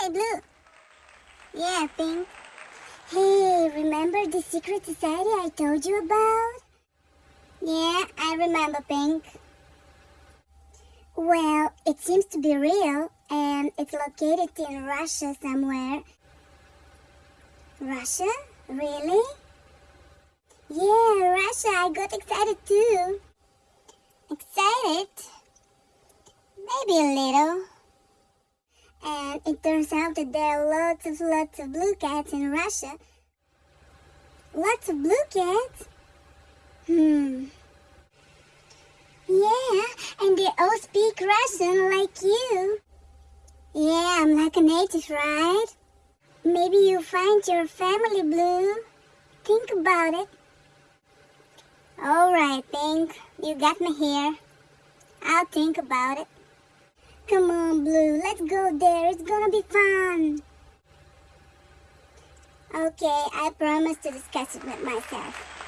Hey, Blue. Yeah, Pink. Hey, remember the secret society I told you about? Yeah, I remember, Pink. Well, it seems to be real, and it's located in Russia somewhere. Russia? Really? Yeah, Russia, I got excited too. Excited? Maybe a little. It turns out that there are lots of lots of blue cats in Russia. Lots of blue cats? Hmm. Yeah, and they all speak Russian like you. Yeah, I'm like a native, right? Maybe you find your family blue. Think about it. Alright, Pink. You got me here. I'll think about it. Come on, Blue. Let's go there. It's gonna be fun. Okay, I promise to discuss it with myself.